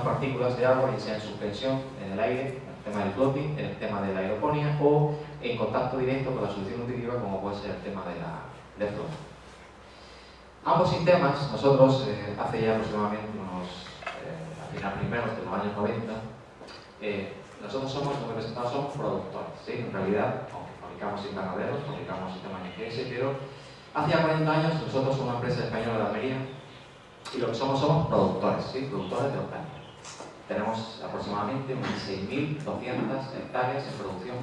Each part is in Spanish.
partículas de agua, ya sea en suspensión, en el aire, en el tema del floating, en el tema de la aeroponía o en contacto directo con la solución nutritiva como puede ser el tema de la de floating. Ambos sistemas, nosotros eh, hace ya aproximadamente unos, eh, al final primeros de los años 90, eh, nosotros somos, como he presentado, somos productores, ¿sí? En realidad, aunque fabricamos invernaderos, fabricamos sistemas NGS, pero hace ya 40 años nosotros somos una empresa española de Almería y lo que somos somos productores, ¿sí? Productores de otoño. Tenemos aproximadamente unas 6.200 hectáreas en producción,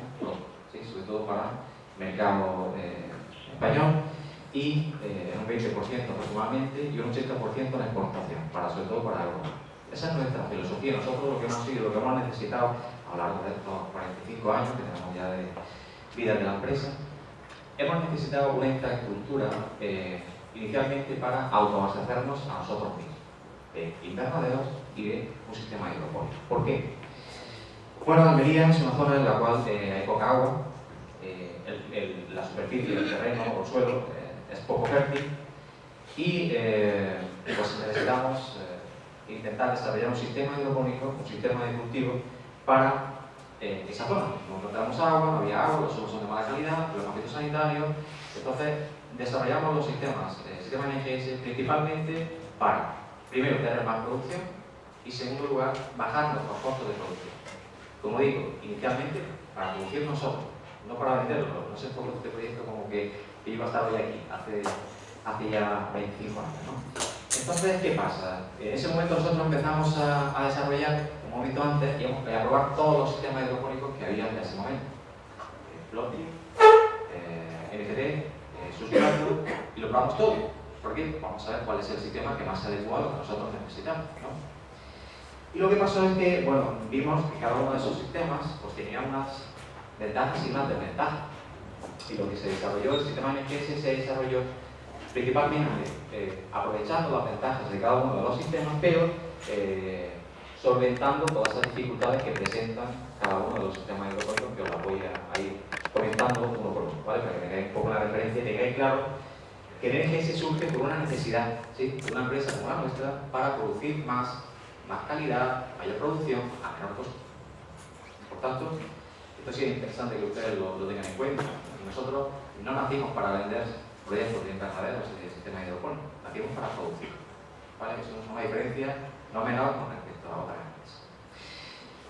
sobre todo para mercado eh, español y eh, un 20% aproximadamente y un 80% en exportación, para, sobre todo para Europa. Esa es nuestra filosofía. Nosotros lo que hemos sido, lo que hemos necesitado a lo largo de estos 45 años que tenemos ya de vida de la empresa, hemos necesitado una infraestructura eh, inicialmente para autoabastecernos a nosotros mismos, de invernaderos y de un sistema hidropónico. ¿Por qué? Bueno, Almería es una zona en la cual eh, hay poca agua, eh, el, el, la superficie del terreno o el suelo eh, es poco fértil y pues necesitamos intentar desarrollar un sistema hidropónico, un sistema de cultivo para esa zona. No encontramos agua, no había agua, los suelos son de mala calidad, problemas sanitarios, entonces desarrollamos los sistemas, el sistema NGS principalmente para, primero, tener más producción y, segundo lugar, bajar los costos de producción. Como digo, inicialmente para producir nosotros, no para venderlo. No sé por qué este proyecto como que, que iba a estar hoy aquí, hace, hace ya 25 años. Entonces, ¿qué pasa? En ese momento nosotros empezamos a, desarrollar, como he visto antes, y a probar todos los sistemas hidropónicos que había en ese momento. Floppy, eh, NFT, sustrato y lo probamos todo. Porque vamos a ver cuál es el sistema que más adecua a lo que nosotros necesitamos. Y lo que pasó es que, bueno, vimos que cada uno de esos sistemas pues, tenía unas ventajas y unas desventajas. Y lo que se desarrolló, el sistema NGS se desarrolló principalmente eh, aprovechando las ventajas de cada uno de los sistemas, pero eh, solventando todas esas dificultades que presentan cada uno de los sistemas hidropónicos que os las voy a ir comentando uno por uno, ¿vale? Para que tengáis un poco la referencia y tengáis claro que el surge por una necesidad ¿sí? de una empresa como la nuestra para producir más, más calidad, mayor producción a menor costo. Por tanto, esto sí es interesante que ustedes lo, tengan en cuenta. Nosotros no nacimos para vender proyectos de invernaderos y de sistemas hidropónicos, nacimos para producir. ¿vale? Eso es una diferencia no menor con respecto a otras empresas.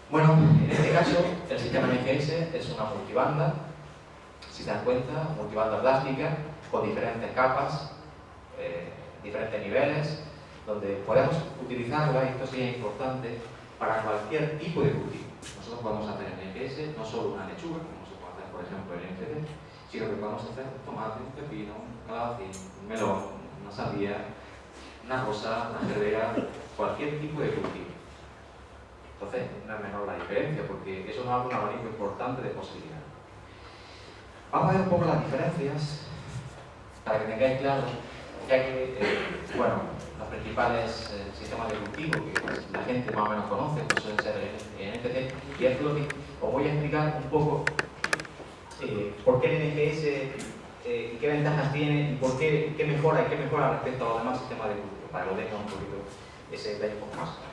Bueno, en este caso, el sistema NGS es una multibanda si se dan cuenta, multibanda plástica con diferentes capas, eh, diferentes niveles, donde podemos utilizarla, y esto es importante, para cualquier tipo de cultivo. Nosotros podemos hacer en NGS no solo una lechuga, como se puede hacer, por ejemplo, en NFD, sino que podemos hacer un tomate, un pepino, un calabacín, un melón, una sandía, una rosa, una gerbera, cualquier tipo de cultivo. Entonces, no es menor la diferencia, porque eso nos da un abanico importante de posibilidades. Vamos a ver un poco las diferencias para que tengáis claro, ya que, eh, bueno, los principales eh, sistemas de cultivo que pues, la gente más o menos conoce, pues suelen ser el y el floating, os voy a explicar un poco eh, por qué el NGS, eh, qué ventajas tiene y por qué, qué mejora y qué mejora respecto a los demás sistemas de cultivo, para que lo tengan un poquito ese detalle un poco más.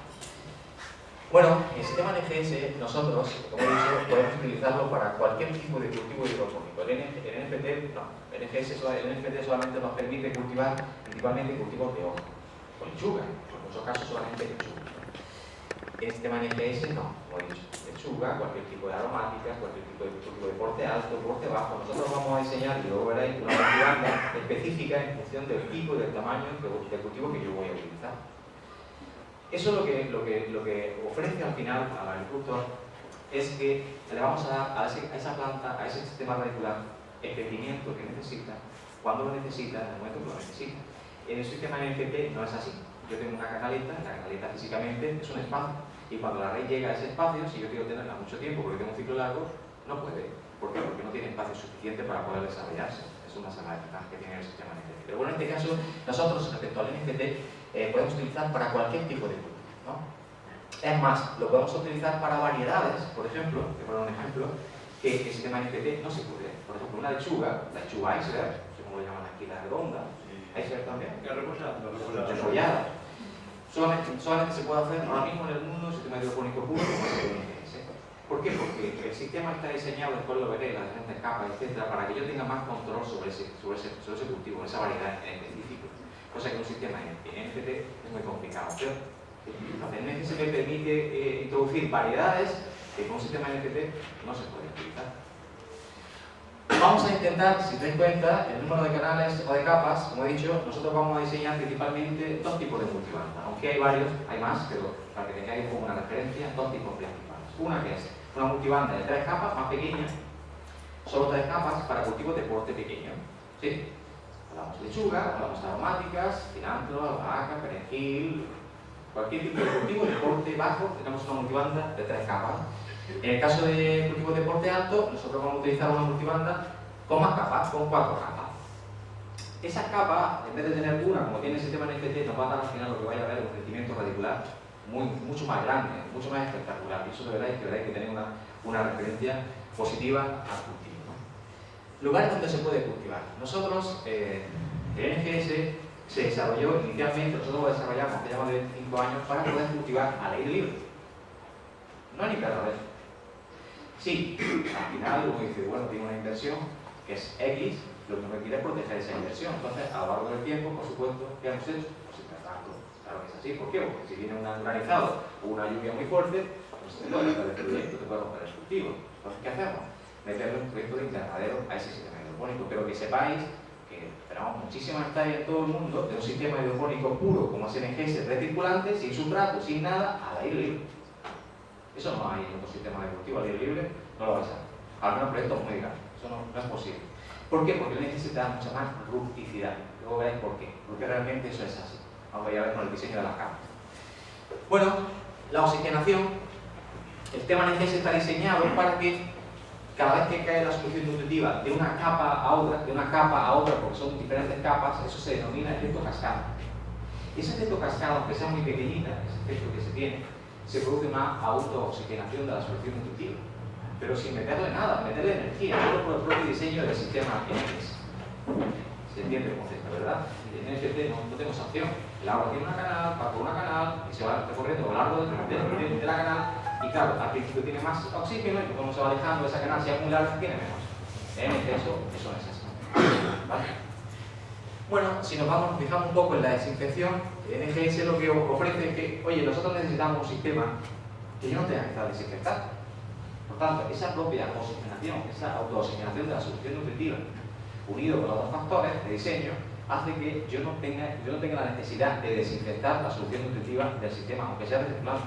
Bueno, el sistema NGS nosotros, como he dicho, podemos utilizarlo para cualquier tipo de cultivo hidropónico. El, NFT, no, el, el NFT solamente nos permite cultivar principalmente cultivos de hoja, o lechuga, en muchos casos solamente lechuga. El sistema NGS no, como he dicho, lechuga, cualquier tipo de aromáticas, cualquier tipo de cultivo de porte alto, porte bajo. Nosotros vamos a diseñar, y luego veréis, una banda específica en función del tipo y del tamaño del cultivo que yo voy a utilizar. Eso lo que, lo, que, lo que ofrece al final al agricultor es que le vamos a dar a, esa planta, a ese sistema radicular, el crecimiento que necesita, cuando lo necesita, en el momento que lo necesita. En el sistema NFT no es así. Yo tengo una canaleta, la canaleta físicamente es un espacio, y cuando la raíz llega a ese espacio, si yo quiero tenerla mucho tiempo porque tengo un ciclo largo, no puede. ¿Por qué? Porque no tiene espacio suficiente para poder desarrollarse. Es una sala de que tiene el sistema NFT. Pero bueno, en este caso, nosotros respecto al NFT eh, podemos utilizar para cualquier tipo de grupo. ¿no? Es más, lo podemos utilizar para variedades, por ejemplo, te pongo un ejemplo, que, el sistema te manifieste no se puede. Por ejemplo, una lechuga, la lechuga Eisler, no lo llaman aquí, la redonda, Eisler también. La repollada. Solamente, solamente, se puede hacer ahora mismo en el mundo el sistema hidropónico puro ¿Por qué? Porque el sistema está diseñado, después lo veré, las diferentes capas, etcétera, para que yo tenga más control sobre ese, sobre ese, sobre ese cultivo, esa variedad en específico. Cosa que un sistema NFT es muy complicado. Pero entonces, NFT me permite eh, introducir variedades que con un sistema NFT no se puede utilizar. Vamos a intentar, si te das cuenta, el número de canales o de capas, como he dicho, nosotros vamos a diseñar principalmente dos tipos de multibanda. Aunque hay varios, hay más, pero para que tengáis como una referencia, dos tipos principales. Una que es una multibanda de tres capas, más pequeña, solo tres capas para cultivos de porte pequeño. ¿Sí? Lechuga, de aromáticas, cilantro, albahaca, perejil, cualquier tipo de cultivo de porte bajo, tenemos una multibanda de tres capas en el caso de cultivos de porte alto, nosotros vamos a utilizar una multibanda con más capas, con cuatro capas. Esas capas, en vez de tener una, como tiene el sistema NFT, nos va a dar al final lo que vaya a ver un crecimiento radicular mucho más grande, mucho más espectacular. Y eso de verdad es que, verdad, que tener una, una referencia positiva al cultivo. Lugares donde se puede cultivar. Nosotros, eh, el NGS se desarrolló inicialmente, nosotros lo desarrollamos hace más de 25 años para poder cultivar al aire libre. No ni perro Sí, al final uno dice, bueno, tiene una inversión que es X, lo que me quiere es proteger esa inversión. Entonces, a lo largo del tiempo, por supuesto, ¿qué hemos hecho? Pues tanto. Claro que es así. ¿Por qué? Porque si viene un granizado o una lluvia muy fuerte, pues te puede romper el proyecto, te puede romper el cultivo. Entonces, ¿qué hacemos? Meterle un proyecto de invernadero a ese sistema hidropónico. Pero que sepáis que tenemos muchísimas hectáreas en todo el mundo de un sistema hidropónico puro como es NGS, recirculante, sin sustrato, sin nada, al aire libre. Eso no hay en otro sistema de cultivo al aire libre, no lo vais a ver. Al menos proyectos muy grandes, eso no, es posible. ¿Por qué? Porque necesita mucha más rusticidad. Luego veréis por qué. Porque realmente eso es así. Vamos a ver con el diseño de las capas. Bueno, la oxigenación, el tema NGS está diseñado para que cada vez que cae la solución nutritiva de una capa a otra, de una capa a otra, porque son diferentes capas, eso se denomina efecto cascada. Ese efecto cascada, aunque sea muy pequeñita, ese efecto que se tiene, se produce una autooxigenación de la solución nutritiva. Pero sin meterle nada, meterle energía, solo por el propio diseño del sistema NFS. Se entiende el concepto, ¿verdad? En NFT no, no tenemos opción. El agua tiene una canal, va por una canal y se va recorriendo a lo largo de, de, la canal. Y claro, al principio tiene más oxígeno y cuando se va alejando esa se acumula, tiene menos. En exceso, eso no es así. Bueno, si nos vamos, fijamos un poco en la desinfección, NGS lo que ofrece es que, oye, nosotros necesitamos un sistema que yo no tenga que estar desinfectando. Por tanto, esa propia oxigenación, esa autooxigenación de la solución nutritiva, unido con otros factores de diseño, hace que yo no tenga, yo no tenga la necesidad de desinfectar la solución nutritiva del sistema, aunque sea reciclado.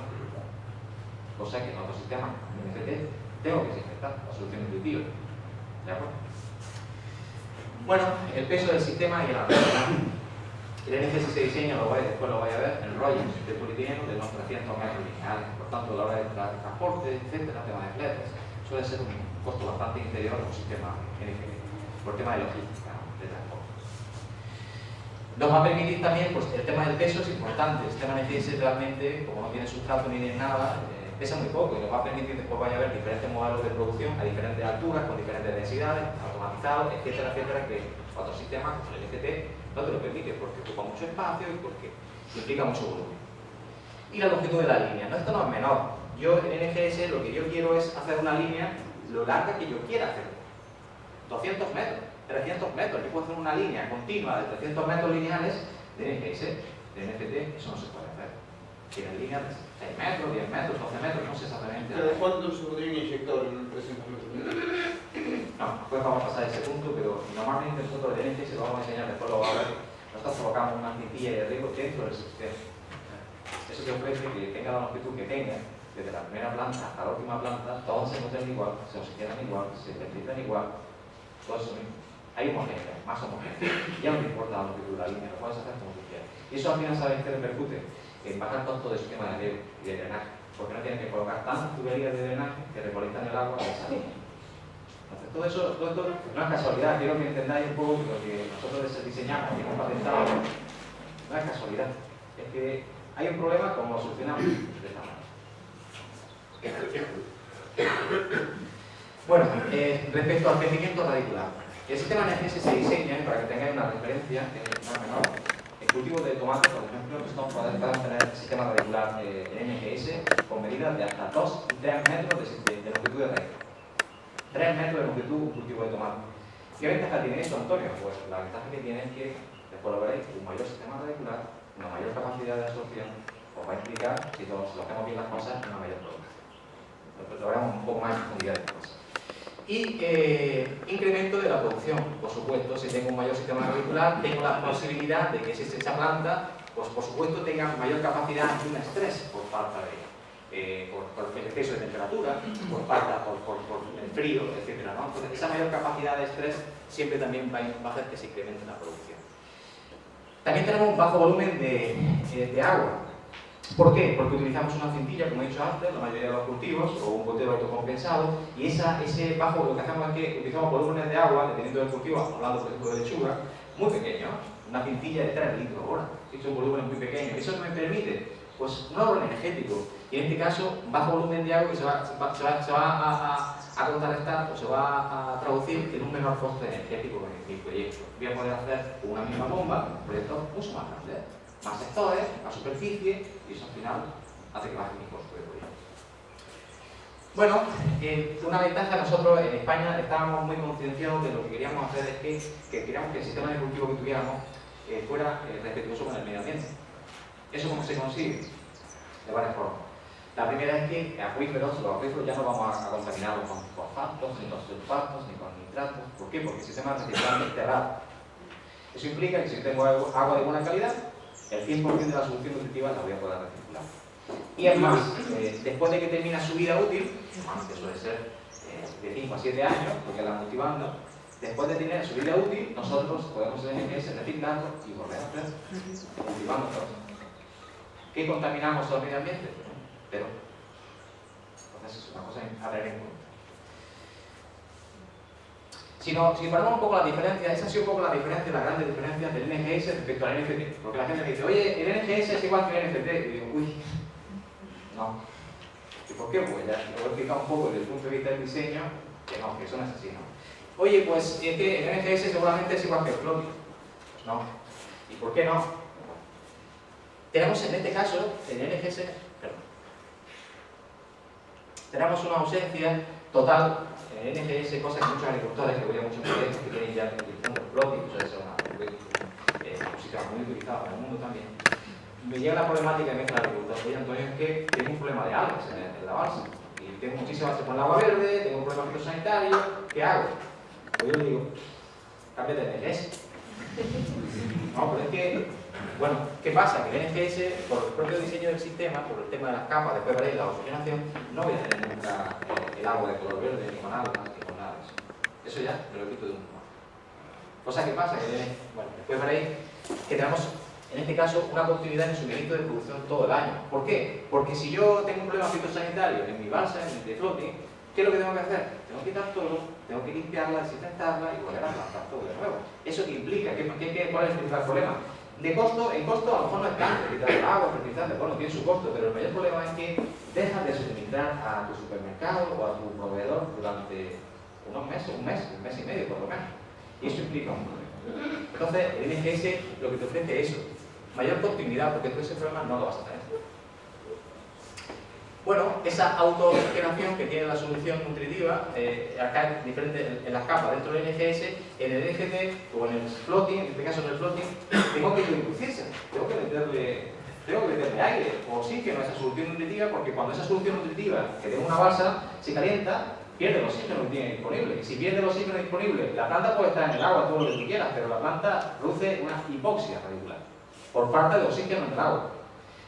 Cosa que en otros sistemas, NFT, tengo que desinfectar la solución nutritiva. ¿De acuerdo? Bueno, el peso del sistema y arrastre. El NGS se diseña, lo vais, después lo vais a ver, en rollos de polietileno de unos 300 metros lineales. Por tanto, a la hora de transporte, etcétera, tema de fletes, suele ser un costo bastante inferior a un sistema NGS, por tema de logística de transporte. Nos va a permitir también, pues el tema del peso es importante. El sistema NGS realmente, como no tiene sustrato ni tiene nada, eh, pesa muy poco y nos va a permitir después vaya a ver diferentes modelos de producción a diferentes alturas, con diferentes densidades, automatizados, etcétera, etcétera, que otros sistemas, como el FT, no te lo permite porque ocupa mucho espacio y porque implica mucho volumen. Y la longitud de la línea, no, esto no es menor. Yo en NGS lo que yo quiero es hacer una línea lo larga que yo quiera hacer. 200 metros, 300 metros, yo puedo hacer una línea continua de 300 metros lineales de NGS, de NFT, eso no se puede hacer. Tiene líneas 6 metros, 10 metros, 12 metros, no sé exactamente. ¿Pero cuánto se podría inyectar en 300 metros? No, después vamos a pasar ese punto, pero normalmente nosotros de NGS lo vamos a enseñar, después lo vamos a ver. Nosotros colocamos una cintilla de riego dentro del sistema. Eso te ofrece que tenga la longitud que tenga, desde la primera planta hasta la última planta, todos se nutren igual, se oxigenan igual, se fertilizan igual, todo eso mismo. Hay homogénea, más homogénea. Ya no te importa la longitud de la línea, lo puedes hacer como tú quieras. Y eso al final, ¿sabes qué repercute? En bajar tanto de esquema de de drenaje, porque no tienen que colocar tantas tuberías de drenaje que recolectan el agua de esa. Entonces, todo eso, todo esto no es casualidad, quiero que entendáis un poco lo que nosotros diseñamos y hemos patentado. No es casualidad, es que hay un problema como lo solucionamos de esta manera. Bueno, eh, respecto al crecimiento radicular, el sistema NGS se diseña, para que tengáis una referencia, más menor, cultivo de tomate, por ejemplo, estamos pueden tener sistema radicular eh, NGS con medidas de hasta 2 y 3 metros de, longitud de raíz. 3 metros de longitud un cultivo de tomate. ¿Qué ventaja tiene eso, Antonio? Pues la ventaja que tiene es que, después lo veréis, un mayor sistema radicular, una mayor capacidad de absorción, os va a implicar, si lo hacemos bien las cosas, una mayor producción. Lo veremos un poco más en profundidad después. Y eh, incremento de la producción, por supuesto, si tengo un mayor sistema radicular, tengo la posibilidad de que esa planta, pues por supuesto, tenga mayor capacidad ante un estrés por falta de eh, por, el exceso de temperatura, por falta, por, por, el frío, etc. ¿no? Entonces, esa mayor capacidad de estrés siempre también va, a hacer que se incremente la producción. También tenemos un bajo volumen de, de, agua. ¿Por qué? Porque utilizamos una cintilla, como he dicho antes, la mayoría de los cultivos, o un gotero autocompensado, y ese bajo, lo que hacemos es que utilizamos volúmenes de agua, dependiendo del cultivo, hablando por ejemplo de lechuga, muy pequeños, una cintilla de 3 litros hora, es un volumen muy pequeño. Eso me permite pues un ahorro energético. Y en este caso, bajo volumen de agua que se va, va, a, a, contrarrestar o se va a traducir en un menor coste energético en mi proyecto. Voy a poder hacer una misma bomba, un proyecto mucho más grande, más sectores, más superficie, y eso al final hace que baje mi costo de proyecto. Bueno, eh, una ventaja, nosotros en España estábamos muy concienciados de lo que queríamos hacer es que, que queríamos que el sistema de cultivo que tuviéramos eh, fuera eh, respetuoso con el medio ambiente. ¿Eso cómo se consigue? De varias formas. La primera es que acuíferos, los acuíferos ya no vamos a, contaminarlos con fosfatos, ni con sulfatos, ni con nitratos. ¿Por qué? Porque el sistema de reciclaje es cerrado. Eso implica que si tengo agua de buena calidad, el 100% de la solución nutritiva la voy a poder reciclar. Y además, eh, después de que termina su vida útil, que suele ser eh, de 5 a 7 años, porque la cultivando, después de tener su vida útil, nosotros podemos ese reciclarlo y volver a hacer cultivando todo. ¿Qué contaminamos al medio ambiente? Pero, entonces es una cosa a tener en cuenta. Si, no, si un poco la diferencia, esa ha sido un poco la diferencia, la grande diferencia del NGS respecto al NFT. Porque la gente dice, oye, el NGS es igual que el NFT. Y digo, uy, no. ¿Y por qué? Pues ya lo he explicado un poco desde el punto de vista del diseño, que no, que eso no es así, ¿no? Oye, pues es que el NGS seguramente es igual que el floppy. No. ¿Y por qué no? Tenemos en este caso, en NGS, perdón, tenemos una ausencia total en NGS, cosa que muchos agricultores que voy a muchos proyectos que tienen ya utilizando plot, que suele ser una eh, sistema muy utilizado en el mundo también, me llega la problemática de mezcla agricultor. Oye, Antonio, es que tengo un problema de algas en, la balsa. Y tengo muchísimas con el agua verde, tengo un problema fitosanitario, ¿qué hago? Pues yo le digo, cámbiate de NGS. No, pero es que bueno, ¿qué pasa? Que el NGS, por el propio diseño del sistema, por el tema de las capas, después veréis la oxigenación, no voy a tener nunca el agua de color verde, ni con algas, ni con nada eso. Eso ya me lo quito de un modo. Cosa que pasa, que después veréis que tenemos, en este caso, una continuidad en el suministro de producción todo el año. ¿Por qué? Porque si yo tengo un problema fitosanitario en mi balsa, en mi floating, ¿qué es lo que tengo que hacer? Tengo que quitar todo, tengo que limpiarla, desinfectarla y volver a plantar todo de nuevo. ¿Eso qué implica? ¿Qué, qué, cuál es el principal problema? De costo, en costo a lo mejor no es tanto, el agua, fertilizante, bueno, tiene su costo, pero el mayor problema es que dejas de suministrar a tu supermercado o a tu proveedor durante unos meses, un mes, un mes y medio por lo menos. Y eso implica un problema. Entonces, el NGS lo que te ofrece es eso, mayor continuidad, porque tú ese problema no lo vas a tener. Bueno, esa autogeneración que tiene la solución nutritiva, eh, acá en, diferente, en las capas dentro del NGS, en el NGT o en el floating, en este caso en el floating, tengo que introducirse, tengo que meterle, tengo que meterle aire o oxígeno a esa solución nutritiva, porque cuando esa solución nutritiva, que tiene una balsa, se calienta, pierde el oxígeno que tiene disponible. Y si pierde el oxígeno disponible, la planta puede estar en el agua todo lo que tú quieras, pero la planta produce una hipoxia radicular por falta de oxígeno en el agua.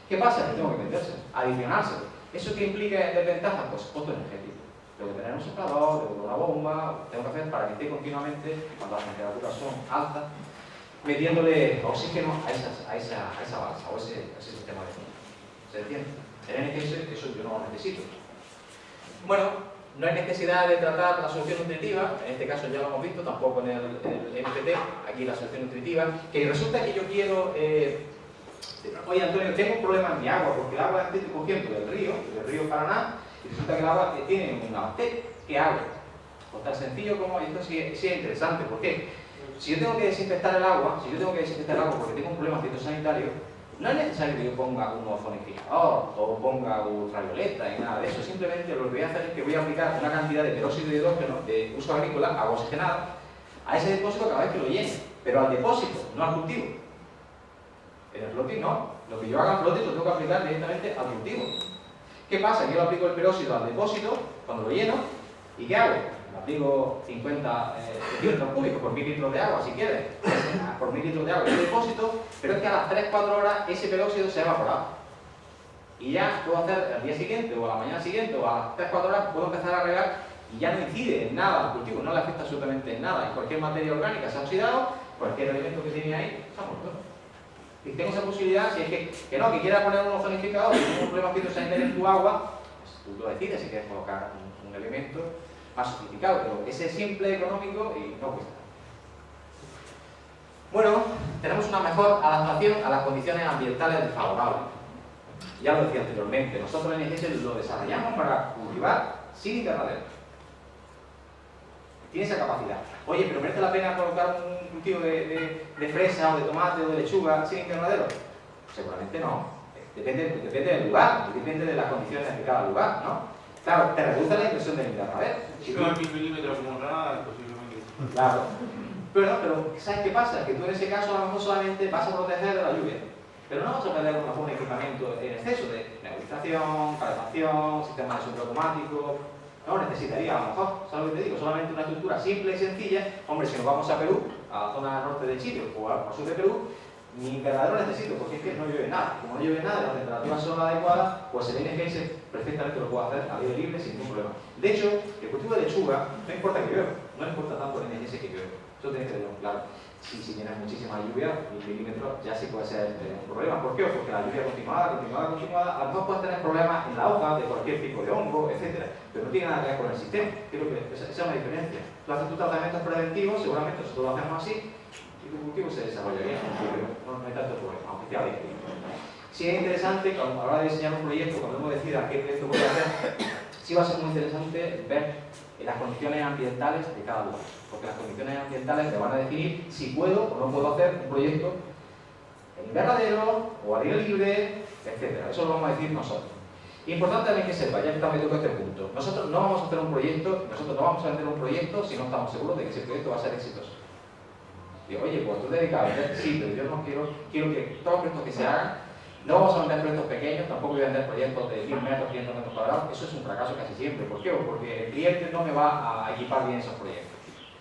¿Qué pasa? Que tengo que meterse, adicionarse. ¿Eso qué implica de ventaja? Pues costo energético. Que tener un soplador, tengo una bomba, tengo que hacer para que esté continuamente, cuando las temperaturas son altas, metiéndole oxígeno a, esas, a, esa, a esa balsa o ese, ese sistema de flujo. ¿Se entiende? En NGS eso yo no lo necesito. Bueno, no hay necesidad de tratar la solución nutritiva, en este caso ya lo hemos visto, tampoco en el, en MPT, aquí la solución nutritiva, que resulta que yo quiero eh, Oye Antonio, tengo un problema en mi agua, porque el agua estoy cogiendo del río, del río Paraná, y resulta que el agua tiene una bacteria. ¿Qué hago? Pues tan sencillo como esto sí, es interesante. ¿Por qué? Si yo tengo que desinfectar el agua, si yo tengo que desinfectar el agua porque tengo un problema fitosanitario, No es necesario que yo ponga un ozonificador o ponga ultravioleta y nada de eso. Simplemente lo que voy a hacer es que voy a aplicar una cantidad de peróxido de hidrógeno de uso agrícola, agua oxigenada, a ese depósito cada vez que lo llene. Pero al depósito, no al cultivo. En el floating no. Lo que yo haga en lo tengo que aplicar directamente al cultivo. ¿Qué pasa? Yo aplico el peróxido al depósito, cuando lo lleno, ¿y qué hago? Le aplico 50 eh, centímetros cúbicos por mil litros de agua, si quieres, por mil litros de agua en el depósito, pero es que a las 3-4 horas ese peróxido se ha evaporado. Y ya puedo hacer al día siguiente, o a la mañana siguiente, o a las 3-4 horas, puedo empezar a regar y ya no incide en nada al cultivo, no le afecta absolutamente en nada. Y cualquier materia orgánica se ha oxidado, cualquier elemento que tiene ahí se ha muerto. Y tengo esa posibilidad, si es que, que no, que quiera poner un ozonificador y tiene un problema fitosanitario en tu agua, pues tú lo decides si quieres colocar un, elemento más sofisticado, pero ese es simple, económico y no cuesta. Bueno, tenemos una mejor adaptación a las condiciones ambientales desfavorables. Ya lo decía anteriormente, nosotros en IGS lo desarrollamos para cultivar sin invernadero. Tiene esa capacidad. Oye, pero ¿merece la pena colocar un cultivo de, de, de, fresa o de tomate o de lechuga sin invernadero? Seguramente no. Depende, depende del lugar, depende de las condiciones de cada lugar, ¿no? Claro, te reduce la impresión del invernadero. Si tú milímetros como nada, posiblemente. Claro. Pero, pero, ¿sabes qué pasa? Que tú en ese caso a lo mejor solamente vas a proteger de la lluvia. Pero no vas a perder un equipamiento en exceso de nebulización, calefacción, sistema de suelo automático, no necesitaría a lo mejor, ¿sabes lo que te digo? Solamente una estructura simple y sencilla. Hombre, si nos vamos a Perú, a la zona norte de Chile o al sur de Perú, ni invernadero necesito, porque es que no llueve nada. Como no llueve nada las temperaturas son adecuadas, pues el NGS perfectamente lo puedo hacer a aire libre sin ningún problema. De hecho, el cultivo de lechuga no importa que llueva, no importa tanto el NGS que llueva. Eso tiene que tenerlo claro. Si, si tienes muchísima lluvia, mil milímetros ya sí puede ser eh, un problema. ¿Por qué? Porque la lluvia continuada, continuada, continuada, a lo mejor puedes tener problemas en la hoja de cualquier tipo de hongo, etc. Pero no tiene nada que ver con el sistema. Creo que esa, es una diferencia. Tú haces tus tratamientos preventivos, seguramente nosotros lo hacemos así, y tu cultivo se desarrollaría no, no hay tanto problema, aunque sea bien. Si es interesante, a la hora de diseñar un proyecto, cuando uno decida qué proyecto voy a hacer, sí va a ser muy interesante ver las condiciones ambientales de cada lugar porque las condiciones ambientales te van a definir si puedo o no puedo hacer un proyecto en invernadero o al aire libre, etc. Eso lo vamos a decir nosotros. Importante también que sepa, ya que estamos metido este punto, nosotros no vamos a hacer un proyecto, nosotros no vamos a vender un proyecto si no estamos seguros de que ese proyecto va a ser exitoso. Digo, oye, pues tú te dedicas a vender, sí, pero yo no quiero, quiero que todos los proyectos que se hagan, no vamos a vender proyectos pequeños, tampoco voy a vender proyectos de 10 metros, 500 metros cuadrados, eso es un fracaso casi siempre. ¿Por qué? Porque el cliente no me va a equipar bien esos proyectos.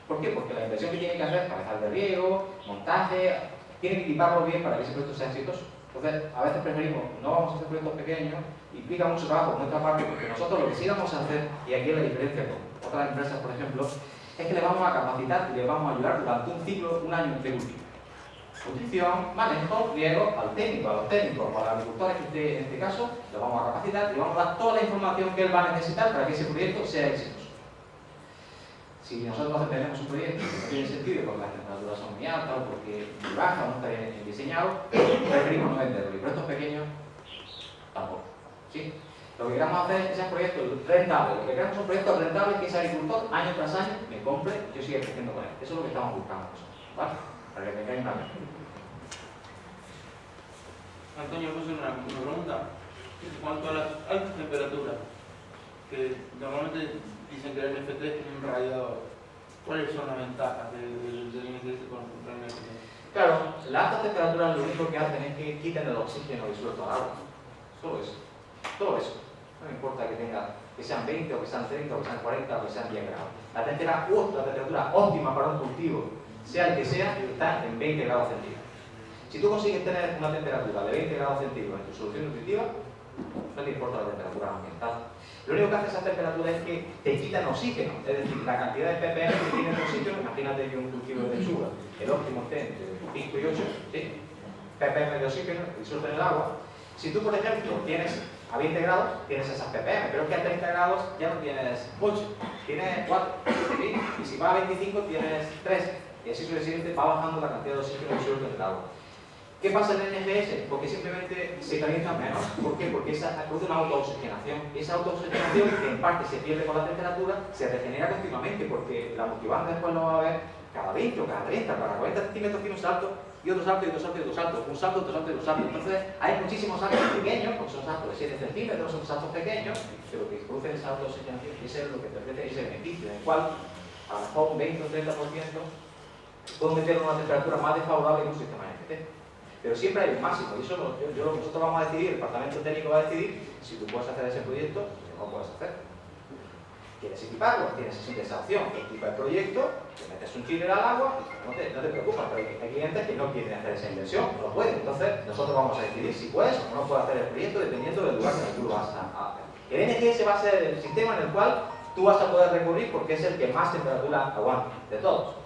¿Por qué? Porque la inversión que tiene que hacer, cabezal de riego, montaje, tiene que equiparlo bien para que ese proyecto sea exitoso. Entonces, a veces preferimos, no vamos a hacer proyectos pequeños, implica mucho trabajo por nuestra parte, porque nosotros lo que sí vamos a hacer, y aquí es la diferencia con otras empresas, por ejemplo, es que le vamos a capacitar y le vamos a ayudar durante un ciclo, un año de cultivo. Nutrición, manejo, riego, al técnico, a los técnicos, a los agricultores en este caso, le vamos a capacitar y vamos a dar toda la información que él va a necesitar para que ese proyecto sea exitoso. Si nosotros tenemos un proyecto que no tiene sentido porque las temperaturas son muy altas o porque muy baja o no está bien diseñado, preferimos no venderlo. Y proyectos pequeños, tampoco. ¿sí? Lo que queremos hacer es que sean proyectos rentables. Lo que queremos son proyectos rentables que ese agricultor, año tras año, me compre y yo siga creciendo con él. Eso es lo que estamos buscando. ¿Vale? Para que me caigan bien. Antonio, hacer una, una pregunta. En cuanto a las altas temperaturas, que normalmente dicen que el NFT es un radiador. ¿Cuáles son las ventajas del, del NFT contra el NFT? Claro, las altas temperaturas lo único que hacen es que quiten el oxígeno disuelto al agua. Solo eso. Todo eso. No me importa que tenga que sean 20 o que sean 30 o que sean 40 o que sean 10 grados. La temperatura, la temperatura óptima para un cultivo, sea el que sea, está en 20 grados centígrados. Si tú consigues tener una temperatura de 20 grados centígrados en tu solución nutritiva, no te importa la temperatura ambiental. Lo único que hace esa temperatura es que te quitan oxígeno, es decir, la cantidad de ppm que tiene el oxígeno, imagínate que un cultivo de lechuga, el óptimo esté entre 5 y 8, ¿sí? ppm de oxígeno disuelto en el agua. Si tú, por ejemplo, tienes a 20 grados, tienes esas ppm, pero es que a 30 grados ya no tienes 8, tienes 4, ¿sí? y si va a 25 tienes 3, y así sucesivamente va bajando la cantidad de oxígeno disuelto en el agua. ¿Qué pasa en el NGS? Porque simplemente se calienta menos. ¿Por qué? Porque esa produce una autooxigenación. Esa autooxigenación, que en parte se pierde con la temperatura, se regenera continuamente, porque la multibanda después lo va a ver cada 20 o cada 30, cada 40 centímetros tiene un salto y otro salto y otro salto y otro salto, un salto, otro salto y otro salto. Entonces hay muchísimos saltos pequeños, porque son saltos de 7 centímetros, son saltos pequeños, que lo que produce el salto es lo que te ofrece ese beneficio, en el cual a lo mejor un 20 o 30% puedo meter una temperatura más desfavorable que un sistema NFT. Pero siempre hay un máximo, y eso nosotros vamos a decidir, el departamento técnico va a decidir si tú puedes hacer ese proyecto o no puedes hacer. ¿Quieres equiparlo? Tienes esa opción. Equipa el proyecto, te metes un chile al agua no te, no te preocupas, pero hay clientes que no quieren hacer esa inversión, no lo pueden. Entonces, nosotros vamos a decidir si puedes o no puedes hacer el proyecto dependiendo del lugar en que tú lo vas a hacer. El NGS va a ser el sistema en el cual tú vas a poder recurrir porque es el que más temperatura aguanta de todos.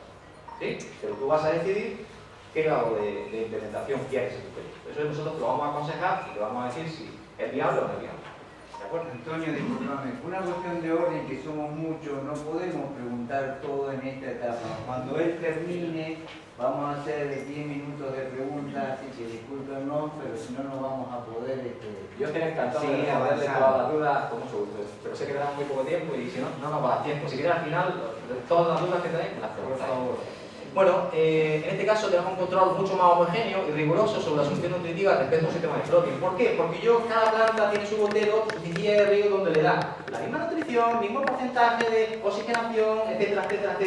¿Sí? Pero tú vas a decidir qué grado de, de implementación quieres en tu proyecto. Eso nosotros te lo vamos a aconsejar y te vamos a decir si es viable o no es viable. Antonio, disculpame, una cuestión de orden que somos muchos, no podemos preguntar todo en esta etapa. Cuando él termine, vamos a hacer 10 minutos de preguntas, así que discúlpenos, pero si no, no vamos a poder... Este, Yo estoy encantado de responderle todas las dudas con mucho gusto, pero sé que tenemos muy poco tiempo y si no, no nos va a dar tiempo. Si quieres al final, todas las dudas que tenéis, las preguntas. Por favor. Bueno, eh, en este caso tenemos un control mucho más homogéneo y riguroso sobre la solución nutritiva respecto a un sistema de floating. ¿Por qué? Porque yo, cada planta tiene su botero, su de río donde le da la misma nutrición, mismo porcentaje de oxigenación, etcétera, etcétera, etcétera.